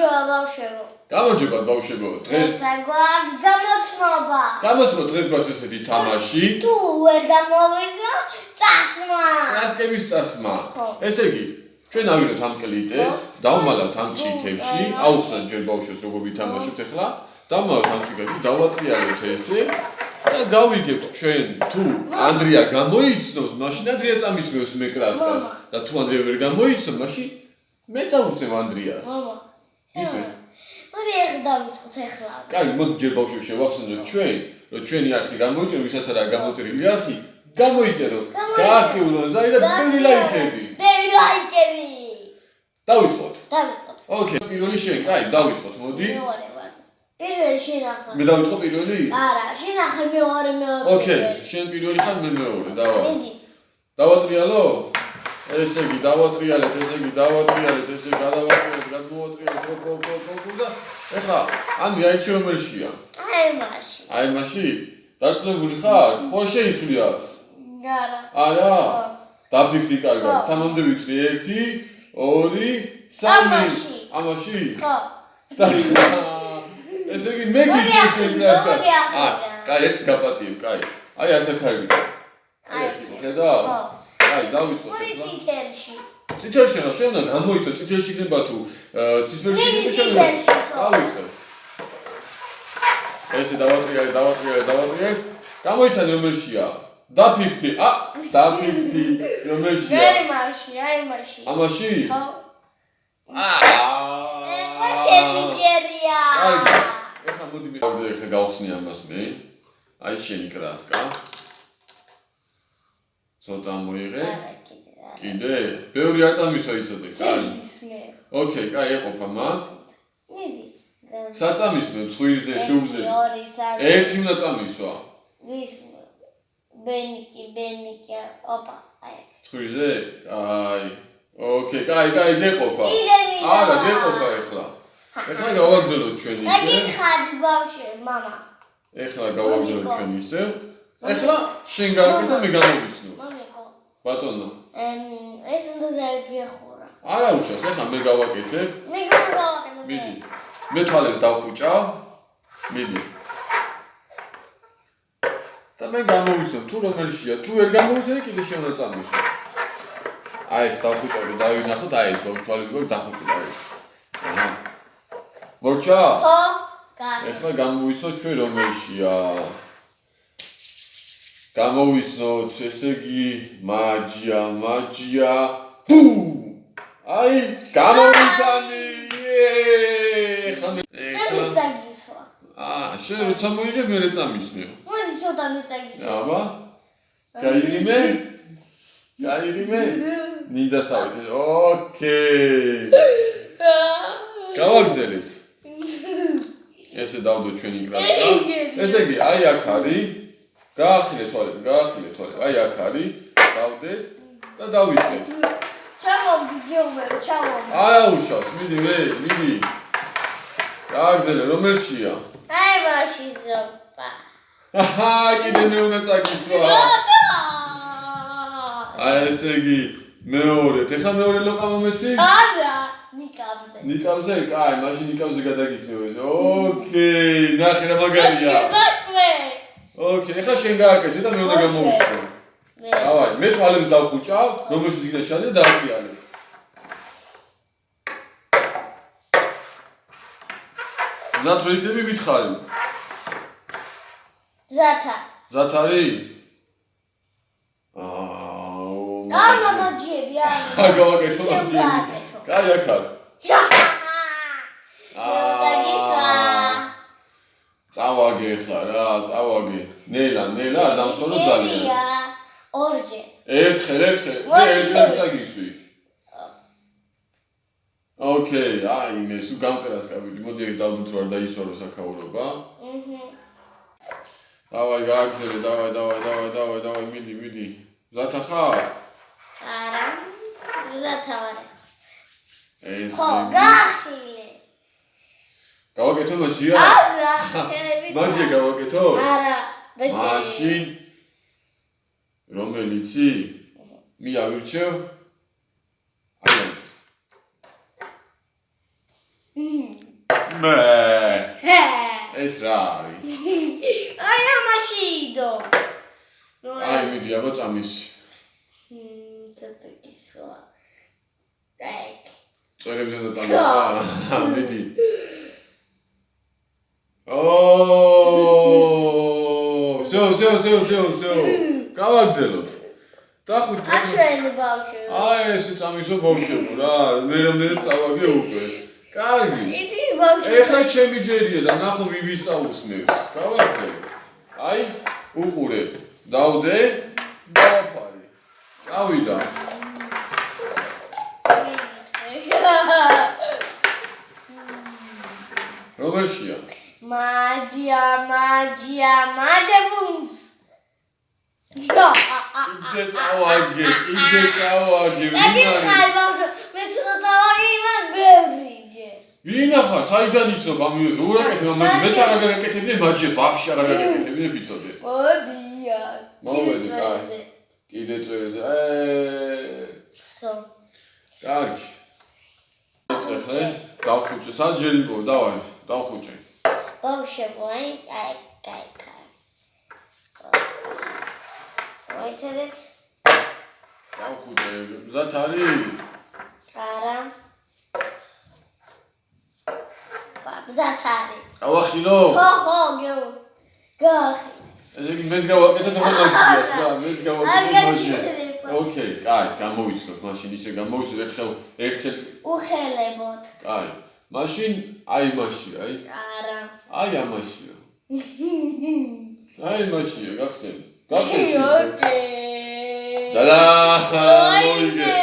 გამარჯობა ბავშვებო. გამარჯობა ბავშვებო. დღეს ესა გვაქვს გამოცნობა. გამოსმო დღეს გვაქვს ესეთი თამაში. თუ ვერ გამოვიზო, წასმა. ტრანსკრიბის წასმა. ესე იგი, ჩვენ ავიდოთ ამ კლიტეს, დავმალავთ ამ ჩიქებში, აუხსნათ ჯერ ბავშვებს როგორ ვითამაშოთ ახლა. დავმალავთ ამ ჩიქებში, დავატრიალოთ ესე. და გავიგებთ ჩვენ თუ ანდრია გამოიცნობს, მაშინ ანდრია წამისმევს მე კრასკას და თუ ანდრია ვერ გამოიცნობს, მაშინ მე წავუსმევ ანდრიას. მამა. ისე. მოდი ახლა დავიწყოთ ახლა. კაი, მოდი ჯერ ბავშვებს შევახსენოთ ჩვენ, რომ ჩვენი არხი გამოიწერო, ვისაც არა გამოწერილი არხი, გამოიწერო. გააქტიურონ ზაი და ბევრი ლაიქები. ბევრი ლაიქები. დავიწყოთ. დავიწყოთ. ოკეი, პირველი შენ, კაი, დავიწყოთ, მოდი. მეორე ვარ. პირველი შენ ახლა. მე დავიწყო პირველი? არა, შენ ახლა მეორე მეორე. ოკეი, შენ პირველი ხარ, მე მეორე, დავა. მიდი. დავატრიალო? ესე იგი, დავატრიალეთ, ესე იგი, დავატრიალეთ, ესე გადავატრიალეთ, გადმოვატრიალეთ, ოპ, ოპ, ოპ, ოპ და ეხლა, ამდე აიჩი რომელშია? აი მაშინ. აი მაში? დაწნებული ხარ? ხო შეიცვლიას? არა. არა? ხო. დაფიქრი კარგად. ხო. სამამდე ვიტყვი 1 2 3 ამაში. ამაში? ხო. და ესე იგი მე მოდი გიჩვენე ახლა, შეკრა. მოდი ახლა. კაი, ერთს გაპატიებ, კაი. აი არც ახალი. აი. ხედავ? ხო. კაი, დავიწყოთ ახლა. ციტერში. ციტელში რა შევნა გამოიწო ციტელში იქნება თუ ცისფერში მე იქნება ციტელში, ხო. დავიწყეს. ესე დავატრიალე, დავატრიალე, დავატრიალე. გამოიცანე რომელშია? დაფიქთი. ა, დაფიქთი. რომელშია? აი მაშინ, აი მაშინ. ამაში? ხო. აა. ეხლა შენი ჯერია. კარგი. ეხლა მოდი მე ეხლა გავხსნი ამას მე. აი შენი კრასკა. ცოტა მოიღე. არა, კიდე არა. კიდე? ბევრი არ წამისვა იცოდე, კაი. ისმე. ოკეი, კაი, ეყოფა მას. მიდი. საწამისმე ცხვირზე, შუბზე. ორი, სამი. ერთი უნდა წამისვა. ვის ბენიკი, ბენიკი. ოპა. აი. ცხვირზე? კაი. ოკეი, კაი, კაი, გეყოფა. კიდე მინდა. არა, გეყოფა ეხლა. ეხლა გავაგზავნოთ ჩვენ ისე. დაგიხარ ბავშვი, мама. ეხლა გავაგზავნოთ მამიკო. ჩვენ ისე. ეხლა შენ გააკეთა მე გამოვიცნო. ბატონო. ეს უნდა დაიგეხურა. არა უშავს, ეხლა მე გავაკეთებ. მე გავაკეთე. მიდი. მე თვალებს დავხუჭავ. მიდი. და მე გამოვიცნობ თუ რომელშია, თუ ვერ გამოვიცნობ კიდე შეუნდა წამისვა. აი ეს დავხუჭავ, დავინახოთ, აი ეს თვალები გვაქვს დახუჭდა ეს. აჰა. მორჩა? ხო? კარგი. ეხლა გამოვიცნოთ ჩვენ რომელშია. გამოვიცნოთ, ესე იგი, მაჯია, მაჯია. ბუ! აი, გამოვიცანი! ეხლა მე ეხლა მისაგისვა. აა, შენ როცა მოიგე მე რეწამისნე. მოდი ცოტა მისაგისვა. აბა. გაიგიმე? გაიგიმე? ნინძა სავით. ოკეი. გავაგზავნეთ. ესე დავდო ჩვენი კრასკა. ესე იგი, აი აქ არის. გაახილე თვალები, გაახილე თვალები. აი აქ არის. დავდეთ და დავიწყებთ. ჩამოვგზავნე. არა უშავს, მიდი მე, მიდი. გააგზავნე, რომელშია? აი მაშინ ზოპა. აჰა, კიდე მე უნდა წაკისვა. რატო? აი ესე იგი, მეორე, ეხლა მეორე ლოყა მომეცი? არა, ნიკაბზე. ნიკავზე, კაი, მაშინ ნიკავზე გადაგისმევ ეს. ოკეი, ნახე რა მაგარია. ზატვე. ოკეი, ეხლა შენ გააკეთე და მე უნდა გამოვიცნო. მე. დავაი, მე თვალებს დავხუჭავ, რომელშიც იქნა ჩადე და დააყიალე. ზათ რო იქნები მითხარი. ზათა. ზათ არის? აუ. არა მაჯიები, არა. აა, გავაკეთო გააკეთო. კაი, აქ არის. წავაგე ახლა რა, წავაგე. ნელა, ნელა, დამსვენო ძალიან. ორჯერ. ერთხელ, ერთხელ, მე ერთხელ ორი. წაგისვი. ოკეი, აი მე სულ გამკრას კაბიჯი, მოდი ეგ დავდოთ რა დაისვარო საქაურობა. აჰა. დავაი, გააგზელე, დავაი, დავაი, დავაი, დავაი, დავაი, მიდი, მიდი. ზათა ხარ? არა. ზათა ვარ. ეს ხო, გახილე. გავაკეთო მაჯია? არა, შენები. მაჯია გავაკეთო? არა, ბეჭი. მაშინ რომელიცი? მე ავირჩევ. აი მმ, მე ეს რა არის აი ამაშიდო ნუ აი მიდი აბა წამისი თეთრკისო დაიქ წვერებზე და წამიხა მიდი ზეო ზეო ზეო ზეო გავაგზელოთ დახვით აჩვენ ბავშვო აი ესე წამისო ბავშვო რა მე რამდენი წავაგე უკვე. კარგი. იცის ბავშვო ეხლა ჩემი ჯერია და ნახო ვივის წაусმევს გავაგზელოთ აი უყურე დავდე დავაფარე. წავიდა რომელშია მაჯია მაჯია მაჯებო კიდე წავაგე კიდე წავაგე ბავშვი მე ცოტა დავაგე იმან ბევრიჯე ვინახა საიდან იცნობ ამ როგორ აკეთებ ამ მე აღარ გაკეთებდი მაჯი ვაფშე აღარ გაკეთებდი ფიცოდე. მოდია მოვედი, კაი. კიდე წვერზე ე სო. კარგი. ეხლა დავხუჭე საჯერიბო დავაი დავხუჭე. ბავშვებო აი აი კაი კაი მოიცადეთ დავხუჭე მზად არის? არა. ბაბზათარი გავახილო ხო ხო გო ესე იგი მეც გავაკეთებ ახლა მაგიას რა მეც მაშინ გაგიჩერება. ოკეი კაი გამოვიცნოთ მაშინ ისე გამოვიცნოთ ერთხელ ერთხელ უხელებოთ კაი. მაშინ აი მაშინ აი. არა. აი ამაშია. აი მაშია გახსენ ოკეი. დადა ოიდე მოიგე.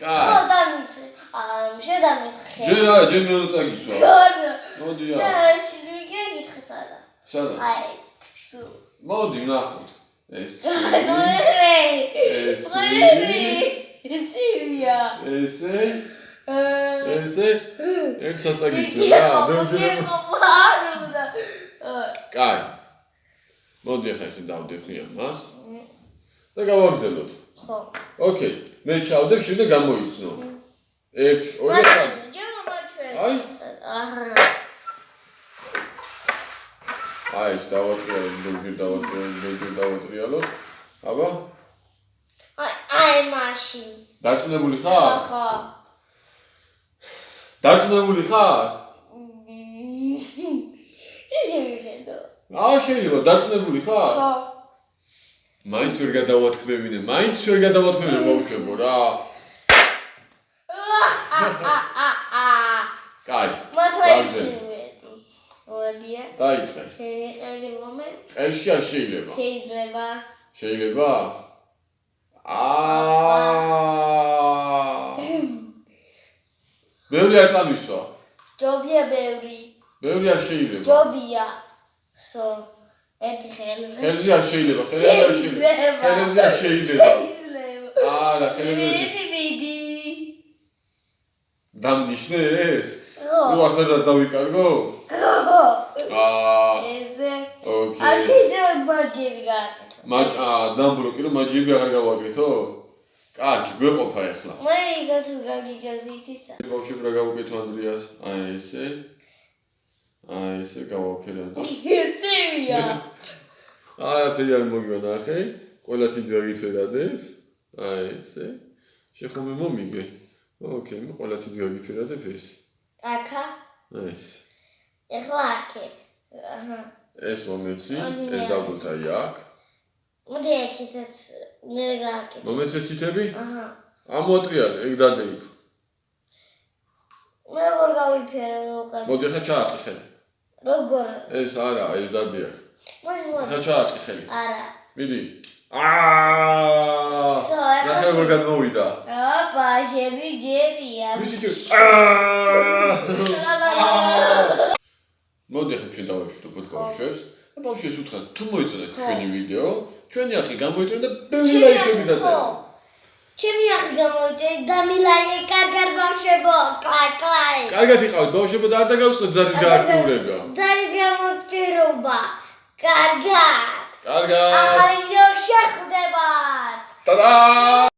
კაი ხო დამის ამ შედამის ხე. ჯერ არა ჯერ მეორე წაგისვა? გორ მოდი რა. შეაში ვიგე გითხესადა სადა. აი ქსუ მოდი ნახოთ ეს ზოერი ეს ზოერი სივია ესე? ესე? ერთ საწაგისო რა მე ჯერ მარუდა კაი მოდი ახლა ესე დავდევნი ამას და გავაგზავნოთ ხო ოკეი მე ჩავდებ შენ და გამოიცნო 1 2 3 ჯერ მოჩვენ აი. აჰა აი ეს დავატრიალოთ ბევრი დავატრიალოთ ბევრი დავატრიალოთ აბა აი მაშინ დარწმუნებული ხარ ხო დარწმუნებული ხარ შეიძლება აა შეიძლება დარწმუნებული ხარ ხო მაინც ვერ გადავათქმევინე მაინც ვერ გადავათქმევინე ბავშვებო რა კაი იცინვედი მოდია დაიწყე შეიძლება მომენტ ყელში არ შეიძლება შეიძლება შეიძლება აა ბევრი არ წამისვა ჯობია ბევრი ბევრი არ შეიძლება ჯობია სო ერთი ხელზე ხელზე არ შეიძლება ხელზე არ შეიძლება. ხელზე არ შეიძლება. შეიძლება. არა ხელზე მიდი მიდი. დამნიშნე ეს ნუ ასად არ დავიკარგო აა ესე არ ოკეი. შეიძლება მაჯები გააკეთო. მაჯ აა დამბლოკი რომ მაჯიები აღარ გავაკეთო? კარგი გვეყოფა ახლა მე იგას გაგიგაზი ისა ბავშვები რა გავუკეთო ანდრიას? აი ესე აი ესე გავაკეთე ერთია არაფერი არ მოგივანახე ყველა თითს გაგიფერადებ აი ესე? შეხომე მომიგე? ოკეი მე ყველა თითს გაგიფერადებ ეს? აკა ეს. ეხლა აქეთ. აჰა. ეს მომეცი ეს მე დავდოთ აი აქ მოდი აქეთაც მე გააკეთე. მომეცი ეს თითები? აჰა. ამოატრიალე ეგ დადე იქ მე როგორ გავიფერე უკან მოდი ხა ჩაარტყი ხელი როგორ? ეს არა ეს მოდი ხა ჩაარტყი ხელი. არა. მიდი. აა ნახე როგორ გადმოვიდა? ოპა შები ჯერია. ვისი ჯერ აა მოდი ახლა ჩვენ დავაშვით უკვე ბავშვებს და ბავშვებს უთხრათ თუ მოიწონეთ ჩვენი ვიდეო ჩვენი ახი გამოიწონეთ და ბევრი ლაიქები დაწერეთ ჩემი ახი გამოიწე და მილაი კარგარ ბავშვებო. კლაი კლაი. კარგად იყავით ბავშვებო და არ დაგავსყოთ ზარის გააქტიურება დარის გამოცდილება კარგად. კარგად. ახალი ვიდეო შეხვდებათ. ტადა